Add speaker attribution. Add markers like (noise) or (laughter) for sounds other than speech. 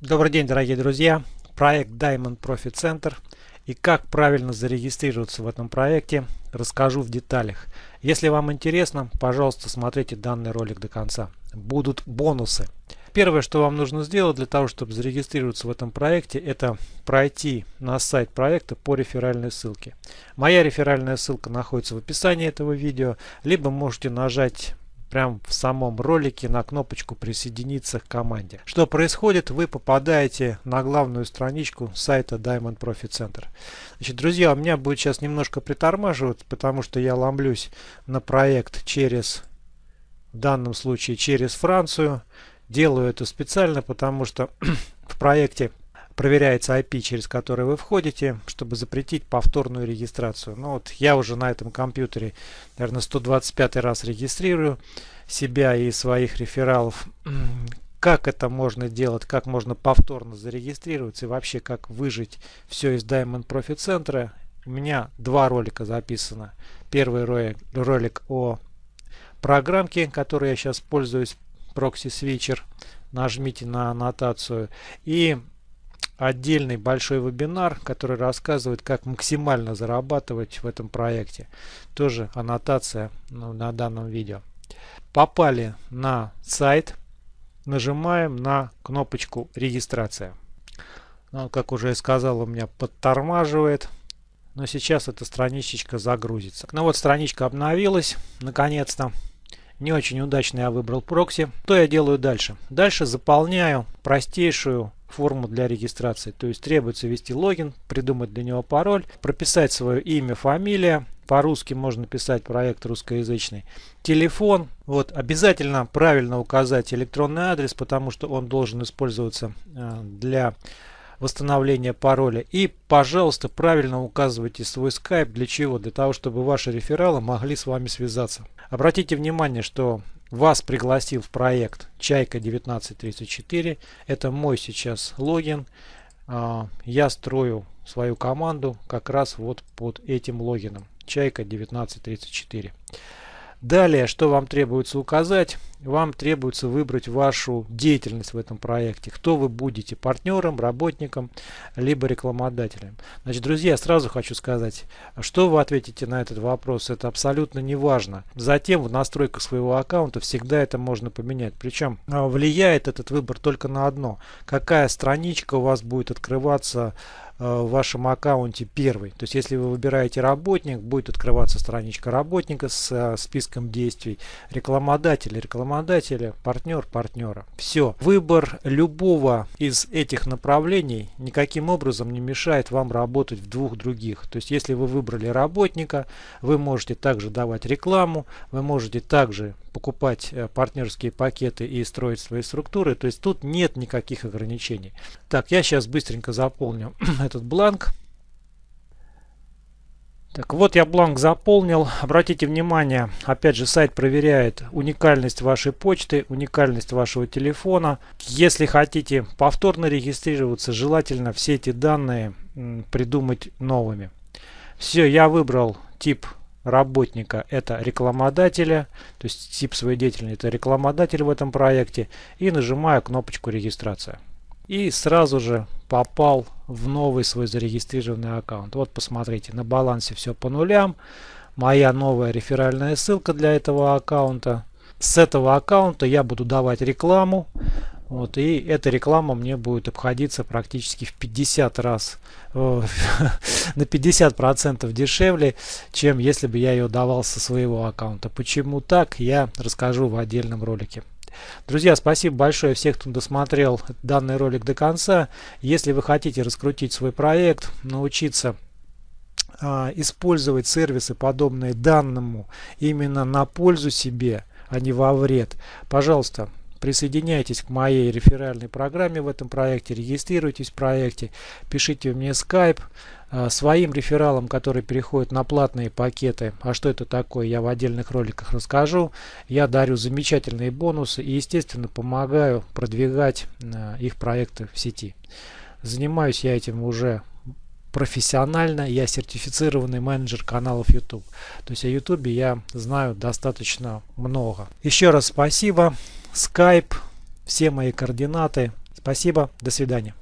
Speaker 1: Добрый день, дорогие друзья! Проект Diamond Profit Center и как правильно зарегистрироваться в этом проекте расскажу в деталях. Если вам интересно, пожалуйста, смотрите данный ролик до конца. Будут бонусы. Первое, что вам нужно сделать для того, чтобы зарегистрироваться в этом проекте, это пройти на сайт проекта по реферальной ссылке. Моя реферальная ссылка находится в описании этого видео, либо можете нажать прямо в самом ролике на кнопочку присоединиться к команде. Что происходит? Вы попадаете на главную страничку сайта Diamond Profit Center. Значит, друзья, у меня будет сейчас немножко притормаживать, потому что я ломлюсь на проект через, в данном случае через Францию. Делаю это специально, потому что (clears throat) в проекте проверяется IP, через который вы входите, чтобы запретить повторную регистрацию. Ну вот я уже на этом компьютере, наверное, 125 раз регистрирую себя и своих рефералов. Как это можно делать, как можно повторно зарегистрироваться и вообще как выжить все из Diamond Profit Center. У меня два ролика записано. Первый ролик о программке, которой я сейчас пользуюсь, Proxy Switcher. Нажмите на аннотацию. И отдельный большой вебинар, который рассказывает, как максимально зарабатывать в этом проекте. Тоже аннотация ну, на данном видео. Попали на сайт, нажимаем на кнопочку регистрация. Ну, как уже я сказал, у меня подтормаживает. Но сейчас эта страничечка загрузится. Ну вот страничка обновилась, наконец-то. Не очень удачно я выбрал прокси. Что я делаю дальше? Дальше заполняю простейшую форму для регистрации. То есть требуется ввести логин, придумать для него пароль, прописать свое имя, фамилия. По-русски можно писать проект русскоязычный. Телефон. Вот обязательно правильно указать электронный адрес, потому что он должен использоваться э, для восстановления пароля. И, пожалуйста, правильно указывайте свой скайп. Для чего? Для того, чтобы ваши рефералы могли с вами связаться. Обратите внимание, что вас пригласил в проект Чайка 1934. Это мой сейчас логин. А, я строю свою команду как раз вот под этим логином. Чайка 1934. Далее, что вам требуется указать? Вам требуется выбрать вашу деятельность в этом проекте. Кто вы будете, партнером, работником, либо рекламодателем. Значит, друзья, сразу хочу сказать, что вы ответите на этот вопрос, это абсолютно не важно. Затем в настройках своего аккаунта всегда это можно поменять. Причем а, влияет этот выбор только на одно. Какая страничка у вас будет открываться в вашем аккаунте первый. То есть если вы выбираете работник, будет открываться страничка работника с э, списком действий, рекламодателя, рекламодателя, партнер, партнера. Все. Выбор любого из этих направлений никаким образом не мешает вам работать в двух других. То есть если вы выбрали работника, вы можете также давать рекламу, вы можете также покупать э, партнерские пакеты и строить свои структуры. То есть тут нет никаких ограничений. Так, я сейчас быстренько заполню (clears throat) этот бланк. Так, вот я бланк заполнил. Обратите внимание, опять же, сайт проверяет уникальность вашей почты, уникальность вашего телефона. Если хотите повторно регистрироваться, желательно все эти данные придумать новыми. Все, я выбрал тип работника это рекламодателя, то есть тип своей деятельности это рекламодатель в этом проекте и нажимаю кнопочку регистрация. И сразу же попал в новый свой зарегистрированный аккаунт. Вот посмотрите, на балансе все по нулям. Моя новая реферальная ссылка для этого аккаунта. С этого аккаунта я буду давать рекламу. Вот, и эта реклама мне будет обходиться практически в 50 раз, (laughs) на 50 процентов дешевле, чем если бы я ее давал со своего аккаунта. Почему так, я расскажу в отдельном ролике. Друзья, спасибо большое всех, кто досмотрел данный ролик до конца. Если вы хотите раскрутить свой проект, научиться а, использовать сервисы, подобные данному, именно на пользу себе, а не во вред, пожалуйста, Присоединяйтесь к моей реферальной программе в этом проекте, регистрируйтесь в проекте, пишите мне Skype. А, своим рефералам, которые переходят на платные пакеты, а что это такое, я в отдельных роликах расскажу. Я дарю замечательные бонусы и, естественно, помогаю продвигать а, их проекты в сети. Занимаюсь я этим уже профессионально, я сертифицированный менеджер каналов YouTube. То есть о YouTube я знаю достаточно много. Еще раз спасибо. Skype, все мои координаты. Спасибо, до свидания.